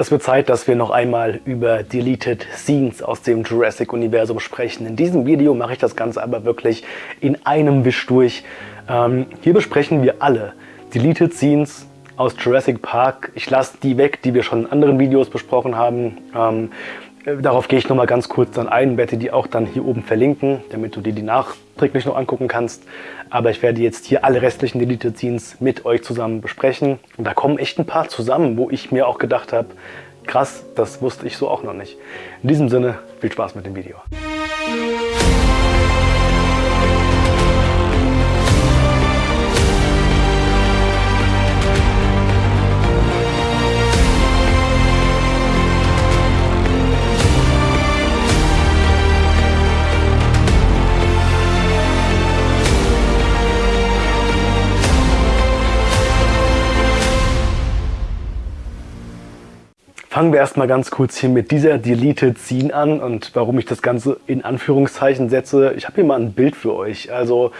Es wird Zeit, dass wir noch einmal über Deleted Scenes aus dem Jurassic-Universum sprechen. In diesem Video mache ich das Ganze aber wirklich in einem Wisch durch. Ähm, hier besprechen wir alle Deleted Scenes aus Jurassic Park. Ich lasse die weg, die wir schon in anderen Videos besprochen haben. Ähm, äh, darauf gehe ich noch mal ganz kurz dann ein, werde die auch dann hier oben verlinken, damit du dir die nachträglich noch angucken kannst. Aber ich werde jetzt hier alle restlichen Deleted Scenes mit euch zusammen besprechen. Und da kommen echt ein paar zusammen, wo ich mir auch gedacht habe, krass, das wusste ich so auch noch nicht. In diesem Sinne, viel Spaß mit dem Video. Fangen wir erstmal ganz kurz hier mit dieser Deleted Scene an und warum ich das Ganze in Anführungszeichen setze. Ich habe hier mal ein Bild für euch. Also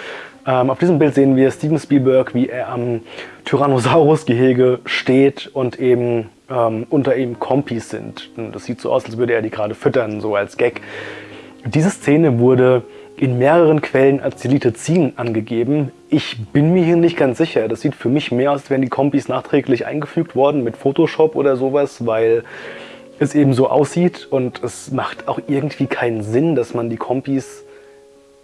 ähm, auf diesem Bild sehen wir Steven Spielberg, wie er am Tyrannosaurus-Gehege steht und eben ähm, unter ihm Kompis sind. Das sieht so aus, als würde er die gerade füttern, so als Gag. Diese Szene wurde in mehreren Quellen als Scene angegeben. Ich bin mir hier nicht ganz sicher. Das sieht für mich mehr aus, als wären die Kompis nachträglich eingefügt worden mit Photoshop oder sowas, weil es eben so aussieht und es macht auch irgendwie keinen Sinn, dass man die Kompis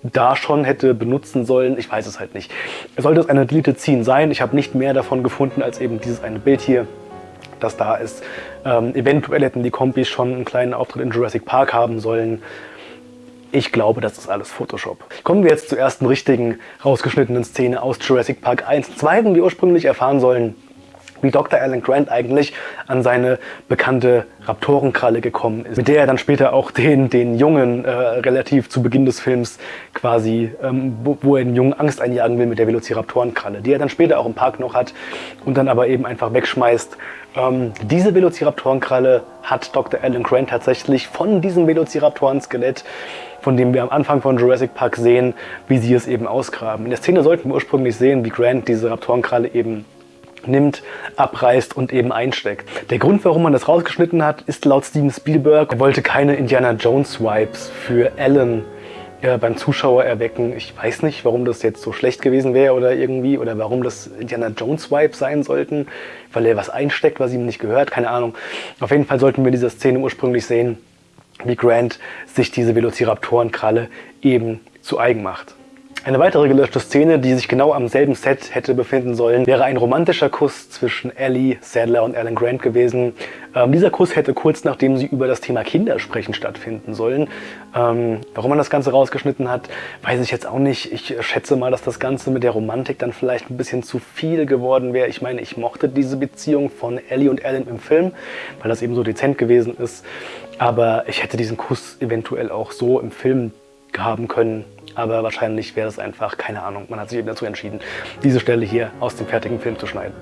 da schon hätte benutzen sollen. Ich weiß es halt nicht. Sollte es eine Scene sein, ich habe nicht mehr davon gefunden als eben dieses eine Bild hier, das da ist. Ähm, eventuell hätten die Kompis schon einen kleinen Auftritt in Jurassic Park haben sollen. Ich glaube, das ist alles Photoshop. Kommen wir jetzt zur ersten richtigen rausgeschnittenen Szene aus Jurassic Park 1. Zwei, die ursprünglich erfahren sollen, wie Dr. Alan Grant eigentlich an seine bekannte Raptorenkralle gekommen ist, mit der er dann später auch den, den Jungen äh, relativ zu Beginn des Films quasi, ähm, wo, wo, er den Jungen Angst einjagen will mit der Velociraptorenkralle, die er dann später auch im Park noch hat und dann aber eben einfach wegschmeißt. Ähm, diese Velociraptorenkralle hat Dr. Alan Grant tatsächlich von diesem Velociraptoren-Skelett von dem wir am Anfang von Jurassic Park sehen, wie sie es eben ausgraben. In der Szene sollten wir ursprünglich sehen, wie Grant diese Raptorenkralle eben nimmt, abreißt und eben einsteckt. Der Grund, warum man das rausgeschnitten hat, ist laut Steven Spielberg, er wollte keine Indiana Jones Vibes für Alan ja, beim Zuschauer erwecken. Ich weiß nicht, warum das jetzt so schlecht gewesen wäre oder irgendwie, oder warum das Indiana Jones Vibes sein sollten, weil er was einsteckt, was ihm nicht gehört, keine Ahnung. Auf jeden Fall sollten wir diese Szene ursprünglich sehen, wie Grant sich diese Velociraptorenkralle eben zu eigen macht. Eine weitere gelöschte Szene, die sich genau am selben Set hätte befinden sollen, wäre ein romantischer Kuss zwischen Ellie Sadler und Alan Grant gewesen. Ähm, dieser Kuss hätte kurz nachdem sie über das Thema Kinder sprechen stattfinden sollen. Ähm, warum man das Ganze rausgeschnitten hat, weiß ich jetzt auch nicht. Ich schätze mal, dass das Ganze mit der Romantik dann vielleicht ein bisschen zu viel geworden wäre. Ich meine, ich mochte diese Beziehung von Ellie und Alan im Film, weil das eben so dezent gewesen ist. Aber ich hätte diesen Kuss eventuell auch so im Film haben können. Aber wahrscheinlich wäre es einfach, keine Ahnung, man hat sich eben dazu entschieden, diese Stelle hier aus dem fertigen Film zu schneiden.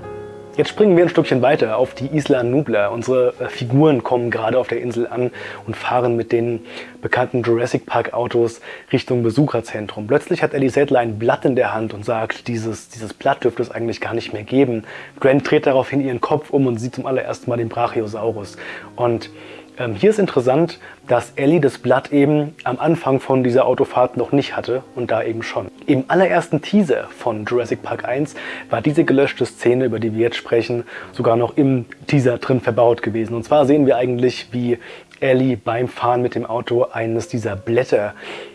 Jetzt springen wir ein Stückchen weiter auf die Isla Nubla. Unsere äh, Figuren kommen gerade auf der Insel an und fahren mit den bekannten Jurassic Park Autos Richtung Besucherzentrum. Plötzlich hat Ellie Sattler ein Blatt in der Hand und sagt, dieses, dieses Blatt dürfte es eigentlich gar nicht mehr geben. Grant dreht daraufhin ihren Kopf um und sieht zum allerersten Mal den Brachiosaurus. Und ähm, hier ist interessant, dass Ellie das Blatt eben am Anfang von dieser Autofahrt noch nicht hatte und da eben schon. Im allerersten Teaser von Jurassic Park 1 war diese gelöschte Szene, über die wir jetzt sprechen, sogar noch im Teaser drin verbaut gewesen. Und zwar sehen wir eigentlich, wie Ellie beim Fahren mit dem Auto eines dieser Blätter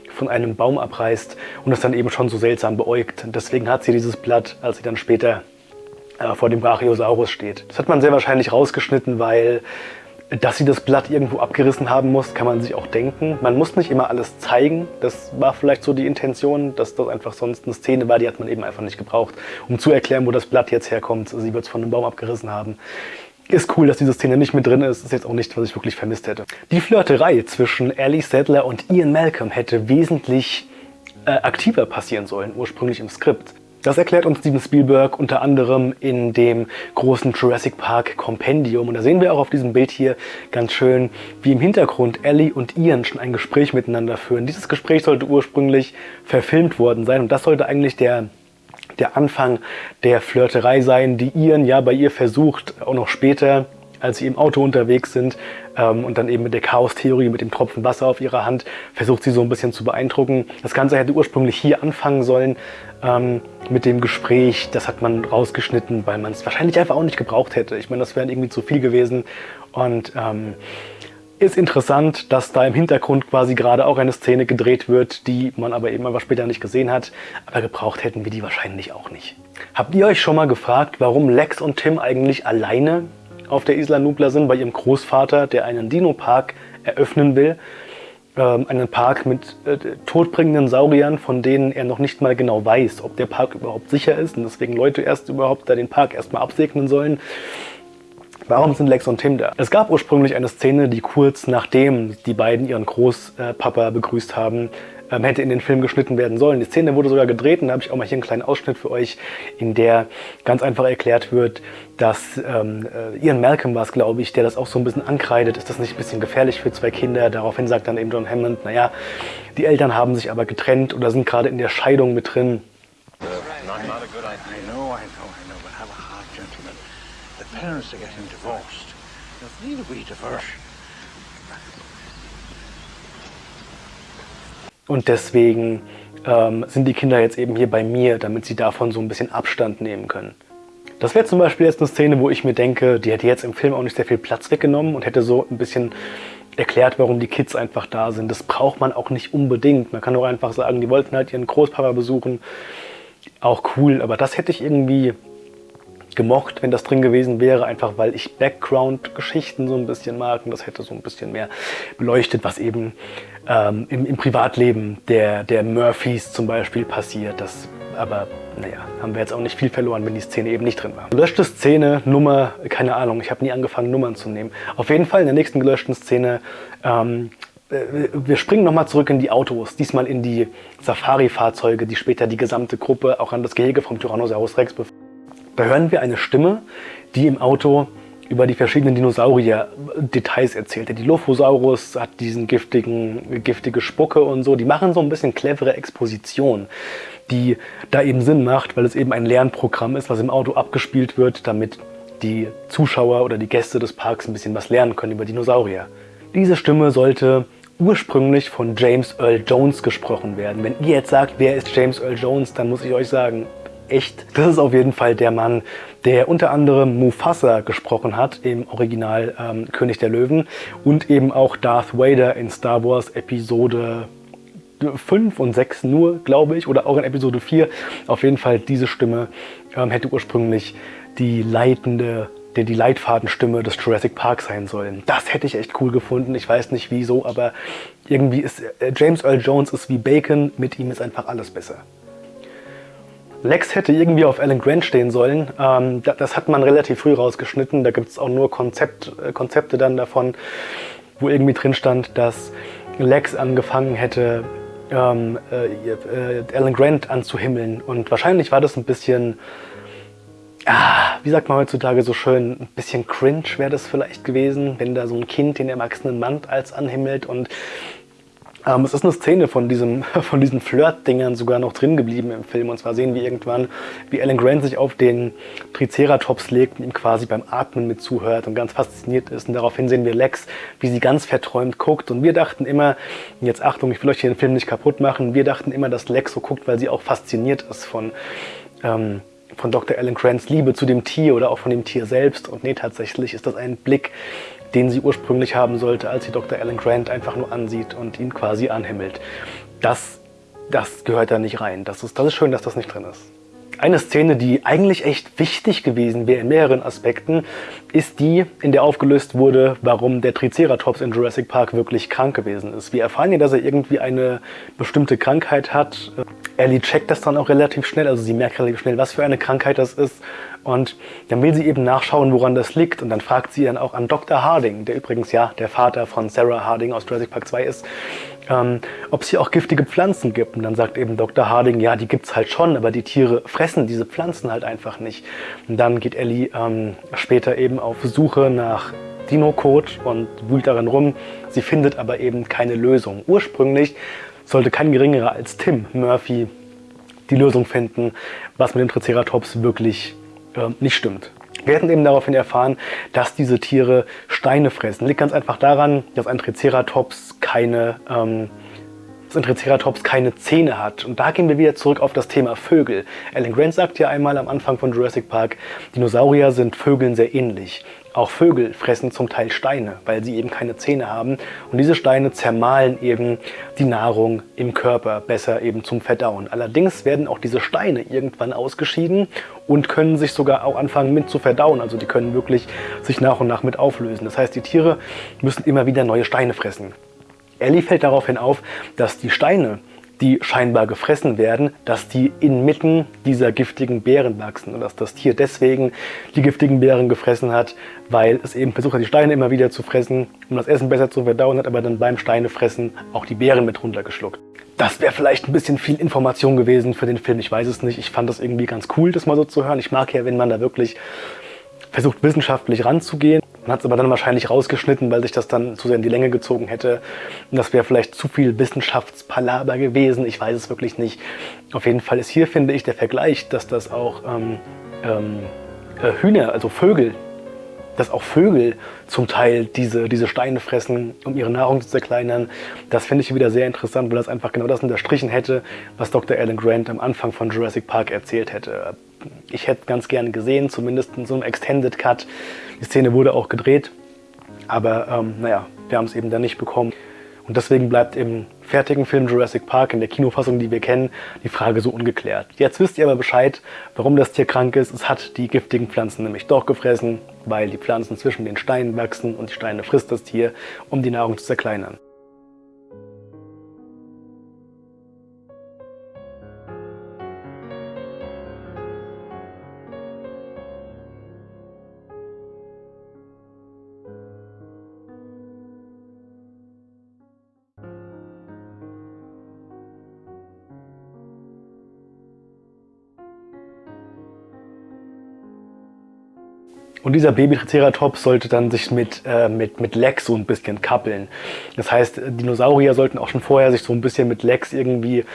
von einem Baum abreißt und es dann eben schon so seltsam beäugt. Deswegen hat sie dieses Blatt, als sie dann später äh, vor dem Brachiosaurus steht. Das hat man sehr wahrscheinlich rausgeschnitten, weil dass sie das Blatt irgendwo abgerissen haben muss, kann man sich auch denken. Man muss nicht immer alles zeigen. Das war vielleicht so die Intention, dass das einfach sonst eine Szene war, die hat man eben einfach nicht gebraucht, um zu erklären, wo das Blatt jetzt herkommt. Sie wird es von einem Baum abgerissen haben. Ist cool, dass diese Szene nicht mit drin ist. Ist jetzt auch nicht, was ich wirklich vermisst hätte. Die Flirterei zwischen Ellie Sadler und Ian Malcolm hätte wesentlich äh, aktiver passieren sollen, ursprünglich im Skript. Das erklärt uns Steven Spielberg unter anderem in dem großen Jurassic Park Kompendium. Und da sehen wir auch auf diesem Bild hier ganz schön, wie im Hintergrund Ellie und Ian schon ein Gespräch miteinander führen. Dieses Gespräch sollte ursprünglich verfilmt worden sein und das sollte eigentlich der der Anfang der Flirterei sein, die Ian ja bei ihr versucht, auch noch später als sie im Auto unterwegs sind ähm, und dann eben mit der Chaos-Theorie, mit dem Tropfen Wasser auf ihrer Hand, versucht sie so ein bisschen zu beeindrucken. Das Ganze hätte ursprünglich hier anfangen sollen ähm, mit dem Gespräch. Das hat man rausgeschnitten, weil man es wahrscheinlich einfach auch nicht gebraucht hätte. Ich meine, das wäre irgendwie zu viel gewesen und ähm, ist interessant, dass da im Hintergrund quasi gerade auch eine Szene gedreht wird, die man aber eben einfach später nicht gesehen hat. Aber gebraucht hätten wir die wahrscheinlich auch nicht. Habt ihr euch schon mal gefragt, warum Lex und Tim eigentlich alleine auf der Isla Nubla sind, bei ihrem Großvater, der einen Dino-Park eröffnen will? Ähm, einen Park mit äh, todbringenden Sauriern, von denen er noch nicht mal genau weiß, ob der Park überhaupt sicher ist und deswegen Leute erst überhaupt da den Park erstmal absegnen sollen. Warum sind Lex und Tim da? Es gab ursprünglich eine Szene, die kurz nachdem die beiden ihren Großpapa begrüßt haben, ähm, hätte in den Film geschnitten werden sollen. Die Szene wurde sogar gedreht und da habe ich auch mal hier einen kleinen Ausschnitt für euch, in der ganz einfach erklärt wird, dass ähm, äh, Ian Malcolm war es, glaube ich, der das auch so ein bisschen ankreidet. Ist das nicht ein bisschen gefährlich für zwei Kinder? Daraufhin sagt dann eben John Hammond, naja, die Eltern haben sich aber getrennt oder sind gerade in der Scheidung mit drin. parents are getting divorced. There's need a wee Und deswegen ähm, sind die Kinder jetzt eben hier bei mir, damit sie davon so ein bisschen Abstand nehmen können. Das wäre zum Beispiel jetzt eine Szene, wo ich mir denke, die hätte jetzt im Film auch nicht sehr viel Platz weggenommen und hätte so ein bisschen erklärt, warum die Kids einfach da sind. Das braucht man auch nicht unbedingt. Man kann auch einfach sagen, die wollten halt ihren Großpapa besuchen. Auch cool, aber das hätte ich irgendwie gemocht, wenn das drin gewesen wäre, einfach weil ich Background-Geschichten so ein bisschen mag und das hätte so ein bisschen mehr beleuchtet, was eben ähm, im, im, Privatleben der, der Murphys zum Beispiel passiert. Das aber naja, haben wir jetzt auch nicht viel verloren, wenn die Szene eben nicht drin war. Gelöschte Szene, Nummer, keine Ahnung, ich habe nie angefangen Nummern zu nehmen. Auf jeden Fall in der nächsten gelöschten Szene ähm, äh, wir springen nochmal zurück in die Autos, diesmal in die Safari-Fahrzeuge, die später die gesamte Gruppe auch an das Gehege vom Tyrannosaurus Rex befördern. Da hören wir eine Stimme, die im Auto über die verschiedenen Dinosaurier Details erzählt. Der Dilophosaurus hat diesen giftigen, giftige Spucke und so. Die machen so ein bisschen clevere Exposition, die da eben Sinn macht, weil es eben ein Lernprogramm ist, was im Auto abgespielt wird, damit die Zuschauer oder die Gäste des Parks ein bisschen was lernen können über Dinosaurier. Diese Stimme sollte ursprünglich von James Earl Jones gesprochen werden. Wenn ihr jetzt sagt, wer ist James Earl Jones, dann muss ich euch sagen, echt. Das ist auf jeden Fall der Mann, der unter anderem Mufasa gesprochen hat im Original ähm, König der Löwen und eben auch Darth Vader in Star Wars Episode 5 und 6 nur, glaube ich, oder auch in Episode 4. Auf jeden Fall diese Stimme ähm, hätte ursprünglich die leitende die Leitfadenstimme des Jurassic Park sein sollen. Das hätte ich echt cool gefunden. Ich weiß nicht wieso, aber irgendwie ist äh, James Earl Jones ist wie Bacon, mit ihm ist einfach alles besser. Lex hätte irgendwie auf Alan Grant stehen sollen. Ähm, das hat man relativ früh rausgeschnitten. Da gibt es auch nur Konzept, äh, Konzepte dann davon, wo irgendwie drin stand, dass Lex angefangen hätte, ähm, äh, äh, Alan Grant anzuhimmeln. Und wahrscheinlich war das ein bisschen, ah, wie sagt man heutzutage so schön, ein bisschen cringe wäre das vielleicht gewesen, wenn da so ein Kind den erwachsenen Mann als anhimmelt und ähm, es ist eine Szene von, diesem, von diesen Flirt-Dingern sogar noch drin geblieben im Film. Und zwar sehen wir irgendwann, wie Alan Grant sich auf den Triceratops legt und ihm quasi beim Atmen mit zuhört und ganz fasziniert ist. Und daraufhin sehen wir Lex, wie sie ganz verträumt guckt. Und wir dachten immer, jetzt Achtung, ich will euch hier den Film nicht kaputt machen, wir dachten immer, dass Lex so guckt, weil sie auch fasziniert ist von... Ähm, von Dr. Alan Grants Liebe zu dem Tier oder auch von dem Tier selbst. Und nee, tatsächlich ist das ein Blick, den sie ursprünglich haben sollte, als sie Dr. Alan Grant einfach nur ansieht und ihn quasi anhimmelt. Das, das gehört da nicht rein. Das ist, das ist schön, dass das nicht drin ist. Eine Szene, die eigentlich echt wichtig gewesen wäre in mehreren Aspekten, ist die, in der aufgelöst wurde, warum der Triceratops in Jurassic Park wirklich krank gewesen ist. Wir erfahren ja, dass er irgendwie eine bestimmte Krankheit hat. Ellie checkt das dann auch relativ schnell, also sie merkt relativ schnell, was für eine Krankheit das ist und dann will sie eben nachschauen, woran das liegt. Und dann fragt sie dann auch an Dr. Harding, der übrigens ja der Vater von Sarah Harding aus Jurassic Park 2 ist, ähm, ob es hier auch giftige Pflanzen gibt. Und dann sagt eben Dr. Harding, ja, die gibt es halt schon, aber die Tiere fressen diese Pflanzen halt einfach nicht. Und dann geht Ellie ähm, später eben auf Suche nach Dino-Code und wühlt darin rum. Sie findet aber eben keine Lösung. Ursprünglich sollte kein geringerer als Tim Murphy die Lösung finden, was mit dem Triceratops wirklich äh, nicht stimmt. Wir hätten eben daraufhin erfahren, dass diese Tiere Steine fressen. Liegt ganz einfach daran, dass ein Triceratops keine, ähm, dass ein Triceratops keine Zähne hat. Und da gehen wir wieder zurück auf das Thema Vögel. Alan Grant sagt ja einmal am Anfang von Jurassic Park, Dinosaurier sind Vögeln sehr ähnlich. Auch Vögel fressen zum Teil Steine, weil sie eben keine Zähne haben. Und diese Steine zermahlen eben die Nahrung im Körper besser eben zum Verdauen. Allerdings werden auch diese Steine irgendwann ausgeschieden und können sich sogar auch anfangen mit zu verdauen. Also die können wirklich sich nach und nach mit auflösen. Das heißt, die Tiere müssen immer wieder neue Steine fressen. Ellie fällt daraufhin auf, dass die Steine die scheinbar gefressen werden, dass die inmitten dieser giftigen Beeren wachsen und dass das Tier deswegen die giftigen Beeren gefressen hat, weil es eben versucht hat, die Steine immer wieder zu fressen, um das Essen besser zu verdauen, hat aber dann beim Steinefressen auch die Beeren mit runtergeschluckt. Das wäre vielleicht ein bisschen viel Information gewesen für den Film, ich weiß es nicht. Ich fand das irgendwie ganz cool, das mal so zu hören. Ich mag ja, wenn man da wirklich versucht, wissenschaftlich ranzugehen. Man hat es aber dann wahrscheinlich rausgeschnitten, weil sich das dann zu sehr in die Länge gezogen hätte. Und das wäre vielleicht zu viel Wissenschaftspalaber gewesen. Ich weiß es wirklich nicht. Auf jeden Fall ist hier, finde ich, der Vergleich, dass das auch ähm, ähm, äh, Hühner, also Vögel, dass auch Vögel zum Teil diese, diese Steine fressen, um ihre Nahrung zu zerkleinern. Das finde ich wieder sehr interessant, weil das einfach genau das unterstrichen hätte, was Dr. Alan Grant am Anfang von Jurassic Park erzählt hätte. Ich hätte ganz gerne gesehen, zumindest in so einem Extended Cut. Die Szene wurde auch gedreht, aber ähm, naja, wir haben es eben dann nicht bekommen. Und deswegen bleibt im fertigen Film Jurassic Park, in der Kinofassung, die wir kennen, die Frage so ungeklärt. Jetzt wisst ihr aber Bescheid, warum das Tier krank ist. Es hat die giftigen Pflanzen nämlich doch gefressen, weil die Pflanzen zwischen den Steinen wachsen und die Steine frisst das Tier, um die Nahrung zu zerkleinern. Und dieser Baby-Triceratops sollte dann sich mit, äh, mit, mit Lex so ein bisschen kappeln. Das heißt, Dinosaurier sollten auch schon vorher sich so ein bisschen mit Lex irgendwie... Äh,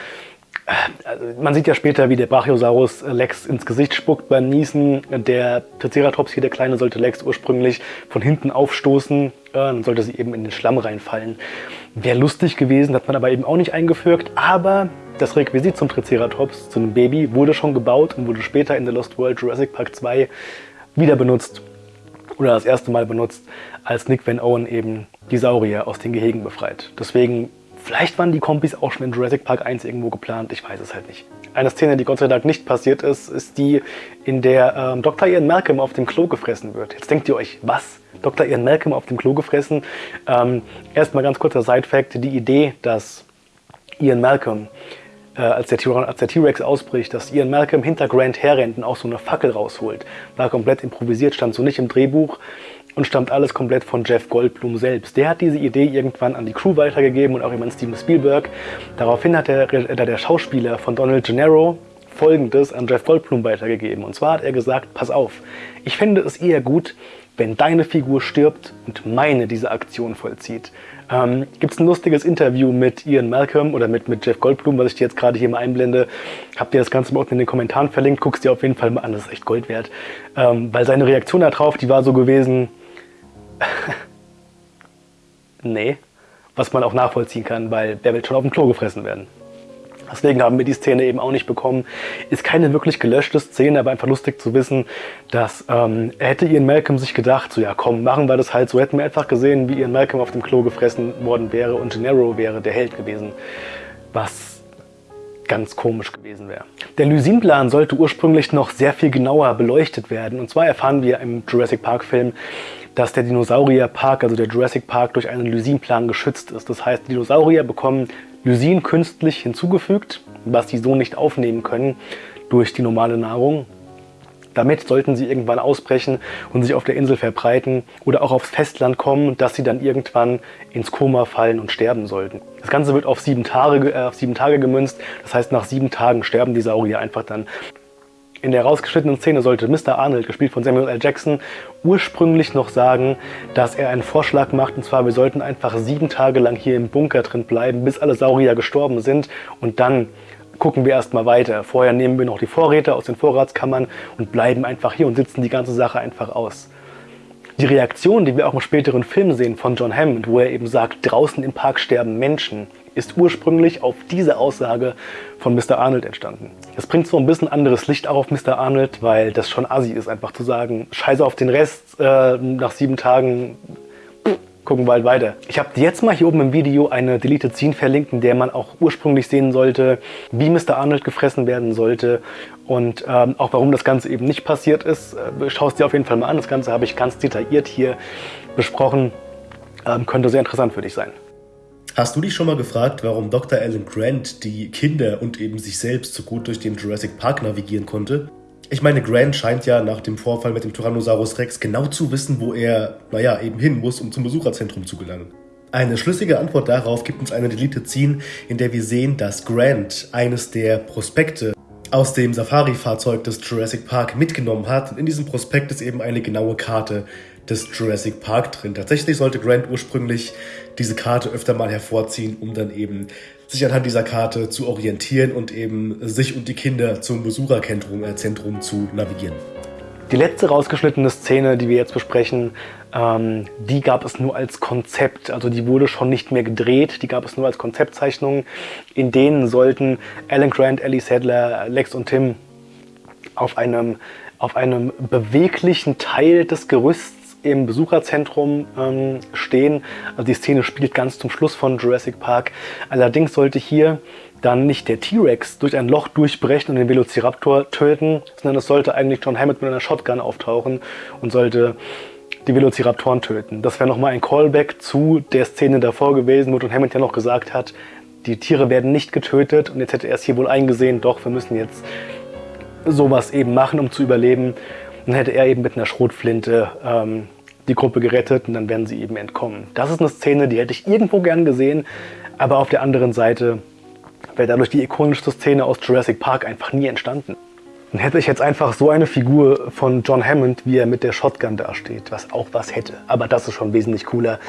also man sieht ja später, wie der Brachiosaurus Lex ins Gesicht spuckt beim Niesen. Der Triceratops hier, der Kleine, sollte Lex ursprünglich von hinten aufstoßen. Äh, dann sollte sie eben in den Schlamm reinfallen. Wäre lustig gewesen, hat man aber eben auch nicht eingefügt. Aber das Requisit zum Triceratops, zu einem Baby, wurde schon gebaut und wurde später in The Lost World Jurassic Park 2 wieder benutzt oder das erste Mal benutzt, als Nick Van Owen eben die Saurier aus den Gehegen befreit. Deswegen, vielleicht waren die Kompis auch schon in Jurassic Park 1 irgendwo geplant, ich weiß es halt nicht. Eine Szene, die Gott sei Dank nicht passiert ist, ist die, in der ähm, Dr. Ian Malcolm auf dem Klo gefressen wird. Jetzt denkt ihr euch, was? Dr. Ian Malcolm auf dem Klo gefressen? Ähm, Erstmal ganz kurzer Side-Fact, die Idee, dass Ian Malcolm äh, als der T-Rex ausbricht, dass Ian Malcolm hinter Grant herrennt und auch so eine Fackel rausholt. War komplett improvisiert, stand so nicht im Drehbuch und stammt alles komplett von Jeff Goldblum selbst. Der hat diese Idee irgendwann an die Crew weitergegeben und auch an Steven Spielberg. Daraufhin hat der, der Schauspieler von Donald Gennaro folgendes an Jeff Goldblum weitergegeben. Und zwar hat er gesagt, pass auf, ich fände es eher gut, wenn deine Figur stirbt und meine diese Aktion vollzieht. Ähm, Gibt es ein lustiges Interview mit Ian Malcolm oder mit, mit Jeff Goldblum, was ich dir jetzt gerade hier mal einblende. Habt ihr das Ganze mal unten in den Kommentaren verlinkt, guckst dir auf jeden Fall mal an, das ist echt Gold wert. Ähm, weil seine Reaktion darauf, die war so gewesen, nee, was man auch nachvollziehen kann, weil wer will schon auf dem Klo gefressen werden. Deswegen haben wir die Szene eben auch nicht bekommen. Ist keine wirklich gelöschte Szene, aber einfach lustig zu wissen, dass ähm, hätte Ian Malcolm sich gedacht, so ja komm, machen wir das halt so, hätten wir einfach gesehen, wie Ian Malcolm auf dem Klo gefressen worden wäre und Gennaro wäre der Held gewesen. Was ganz komisch gewesen wäre. Der Lysin-Plan sollte ursprünglich noch sehr viel genauer beleuchtet werden. Und zwar erfahren wir im Jurassic Park Film, dass der Dinosaurierpark, also der Jurassic Park, durch einen Lysin-Plan geschützt ist. Das heißt, Dinosaurier bekommen Lysin künstlich hinzugefügt, was sie so nicht aufnehmen können durch die normale Nahrung. Damit sollten sie irgendwann ausbrechen und sich auf der Insel verbreiten oder auch aufs Festland kommen, dass sie dann irgendwann ins Koma fallen und sterben sollten. Das Ganze wird auf sieben Tage, äh, auf sieben Tage gemünzt, das heißt nach sieben Tagen sterben die Saurier einfach dann. In der rausgeschnittenen Szene sollte Mr. Arnold, gespielt von Samuel L. Jackson, ursprünglich noch sagen, dass er einen Vorschlag macht, und zwar wir sollten einfach sieben Tage lang hier im Bunker drin bleiben, bis alle Saurier gestorben sind und dann gucken wir erstmal weiter. Vorher nehmen wir noch die Vorräte aus den Vorratskammern und bleiben einfach hier und sitzen die ganze Sache einfach aus. Die Reaktion, die wir auch im späteren Film sehen von John Hammond, wo er eben sagt, draußen im Park sterben Menschen, ist ursprünglich auf diese Aussage von Mr. Arnold entstanden. Das bringt so ein bisschen anderes Licht auf Mr. Arnold, weil das schon assi ist, einfach zu sagen, scheiße auf den Rest, äh, nach sieben Tagen gucken wir halt weiter. Ich habe jetzt mal hier oben im Video eine Deleted Scene verlinkt, in der man auch ursprünglich sehen sollte, wie Mr. Arnold gefressen werden sollte und ähm, auch warum das Ganze eben nicht passiert ist. Äh, Schau es dir auf jeden Fall mal an. Das Ganze habe ich ganz detailliert hier besprochen. Ähm, könnte sehr interessant für dich sein. Hast du dich schon mal gefragt, warum Dr. Alan Grant die Kinder und eben sich selbst so gut durch den Jurassic Park navigieren konnte? Ich meine, Grant scheint ja nach dem Vorfall mit dem Tyrannosaurus Rex genau zu wissen, wo er, naja, eben hin muss, um zum Besucherzentrum zu gelangen. Eine schlüssige Antwort darauf gibt uns eine Deleted Scene, in der wir sehen, dass Grant eines der Prospekte aus dem Safari-Fahrzeug des Jurassic Park mitgenommen hat. Und in diesem Prospekt ist eben eine genaue Karte des Jurassic Park drin. Tatsächlich sollte Grant ursprünglich diese Karte öfter mal hervorziehen, um dann eben sich anhand dieser Karte zu orientieren und eben sich und die Kinder zum Besucherzentrum äh, zu navigieren. Die letzte rausgeschnittene Szene, die wir jetzt besprechen, ähm, die gab es nur als Konzept. Also die wurde schon nicht mehr gedreht, die gab es nur als Konzeptzeichnungen. In denen sollten Alan Grant, Ellie Sadler, Lex und Tim auf einem, auf einem beweglichen Teil des Gerüsts im Besucherzentrum ähm, stehen. Also die Szene spielt ganz zum Schluss von Jurassic Park. Allerdings sollte hier dann nicht der T-Rex durch ein Loch durchbrechen und den Velociraptor töten, sondern es sollte eigentlich John Hammond mit einer Shotgun auftauchen und sollte die Velociraptoren töten. Das wäre nochmal ein Callback zu der Szene davor gewesen, wo John Hammond ja noch gesagt hat, die Tiere werden nicht getötet und jetzt hätte er es hier wohl eingesehen, doch, wir müssen jetzt sowas eben machen, um zu überleben. Dann hätte er eben mit einer Schrotflinte ähm, die Gruppe gerettet und dann werden sie eben entkommen. Das ist eine Szene, die hätte ich irgendwo gern gesehen, aber auf der anderen Seite wäre dadurch die ikonischste Szene aus Jurassic Park einfach nie entstanden. Dann hätte ich jetzt einfach so eine Figur von John Hammond, wie er mit der Shotgun dasteht, was auch was hätte. Aber das ist schon wesentlich cooler.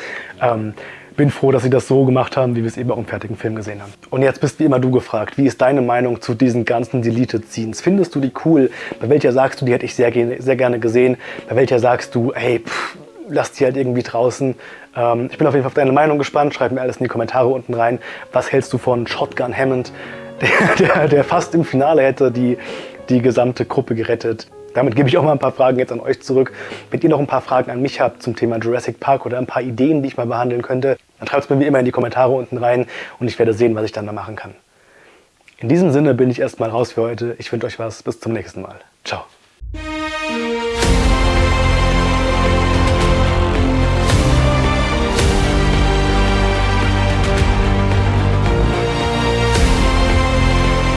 Ähm, bin froh, dass sie das so gemacht haben, wie wir es eben auch im fertigen Film gesehen haben. Und jetzt bist wie immer du gefragt, wie ist deine Meinung zu diesen ganzen Deleted Scenes? Findest du die cool? Bei welcher sagst du, die hätte ich sehr, sehr gerne gesehen? Bei welcher sagst du, hey, pff, lass die halt irgendwie draußen. Ähm, ich bin auf jeden Fall auf deine Meinung gespannt. Schreib mir alles in die Kommentare unten rein. Was hältst du von Shotgun Hammond, der, der, der fast im Finale hätte die, die gesamte Gruppe gerettet? Damit gebe ich auch mal ein paar Fragen jetzt an euch zurück. Wenn ihr noch ein paar Fragen an mich habt zum Thema Jurassic Park oder ein paar Ideen, die ich mal behandeln könnte, dann schreibt es mir wie immer in die Kommentare unten rein und ich werde sehen, was ich dann da machen kann. In diesem Sinne bin ich erstmal raus für heute. Ich wünsche euch was. Bis zum nächsten Mal. Ciao.